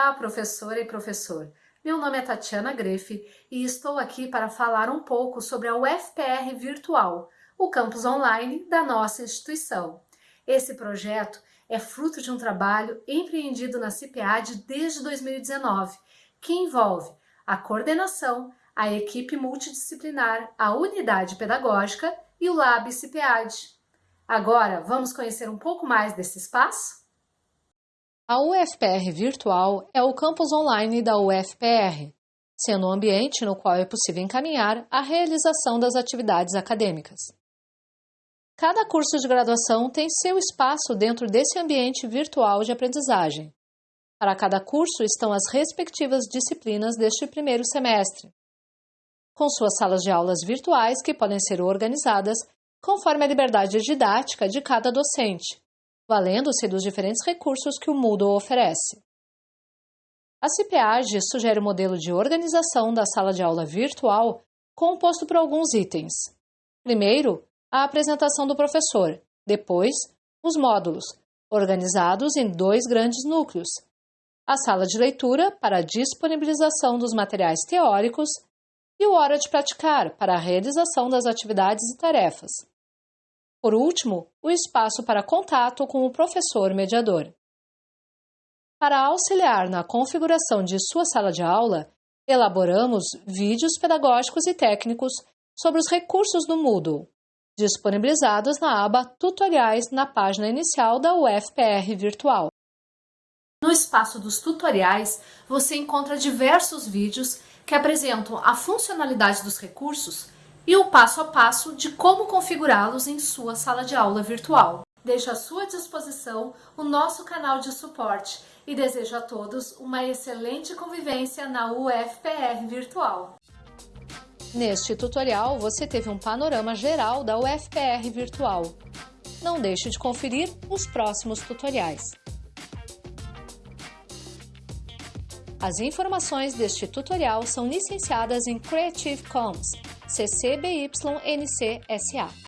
Olá, professora e professor. Meu nome é Tatiana Grefe e estou aqui para falar um pouco sobre a UFPR Virtual, o campus online da nossa instituição. Esse projeto é fruto de um trabalho empreendido na CIPEAD desde 2019, que envolve a coordenação, a equipe multidisciplinar, a unidade pedagógica e o Lab CIPEAD. Agora, vamos conhecer um pouco mais desse espaço? A UFPR Virtual é o campus online da UFPR, sendo um ambiente no qual é possível encaminhar a realização das atividades acadêmicas. Cada curso de graduação tem seu espaço dentro desse ambiente virtual de aprendizagem. Para cada curso estão as respectivas disciplinas deste primeiro semestre, com suas salas de aulas virtuais que podem ser organizadas conforme a liberdade didática de cada docente, valendo-se dos diferentes recursos que o Moodle oferece. A CIPEAG sugere o um modelo de organização da sala de aula virtual composto por alguns itens. Primeiro, a apresentação do professor, depois, os módulos, organizados em dois grandes núcleos. A sala de leitura para a disponibilização dos materiais teóricos e o hora de praticar para a realização das atividades e tarefas. Por último, o espaço para contato com o professor mediador. Para auxiliar na configuração de sua sala de aula, elaboramos vídeos pedagógicos e técnicos sobre os recursos do Moodle, disponibilizados na aba Tutoriais na página inicial da UFPR Virtual. No espaço dos tutoriais, você encontra diversos vídeos que apresentam a funcionalidade dos recursos e o passo a passo de como configurá-los em sua sala de aula virtual. Deixo à sua disposição o nosso canal de suporte e desejo a todos uma excelente convivência na UFPR Virtual. Neste tutorial, você teve um panorama geral da UFPR Virtual. Não deixe de conferir os próximos tutoriais. As informações deste tutorial são licenciadas em Creative Commons CC BY NC SA.